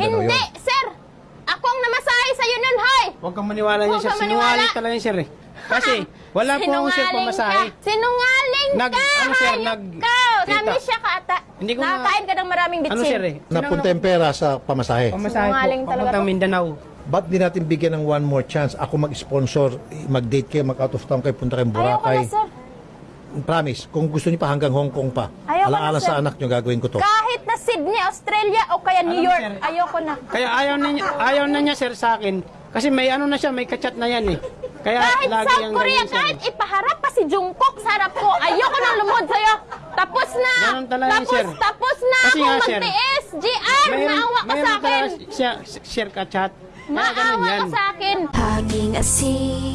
Hindi, yun. sir! Ako ang namasahe sa'yo nun, hoy! Huwag kang maniwala niya, Huwag sir. maniwala. Sinungaling talaga yan, sir. eh. Kasi, wala po akong sir Sinungaling pamasahe. ka. Sinungaling Nag- ka! ano, sir, hayop nag- ka! Tita. Namisya ka ata. Hindi ko na- Nakakain ka ng maraming bitsin. Ano, sir, eh? Napunta yung pera sa pamasahe. Pamasahe Sinungaling po, talaga papuntang to. Mindanao. Ba't di natin bigyan ng one more chance? Ako mag-sponsor, mag-date kayo, mag-out of town kayo, punta kayong Ayoko Boracay. na, sir. Promise, kung gusto niyo pa hanggang Hong Kong pa. Ayoko na, Alaala sir. sa anak niyo, gagawin ko to. Kahit na Sydney, Australia, o kaya New Alam, York, sir. ayoko na. Kaya ayaw na niya, ayaw na niya, sir, sa akin. Kasi may ano na siya, may kachat na yan eh. Kaya Kahit lagi South yung Korea, ganyan, sir. kahit ipaharap pa si Jungkook sa harap ko, ayoko nang lumod sa'yo. Tapos na! Ganun talaga yun, tapos, sir. tapos na Kasi ako nga, sir, magtiis! GR, maawa ka sa akin! talaga siya, share kachat. Kaya ganun Maawa yan. ka sa akin! Hanging asin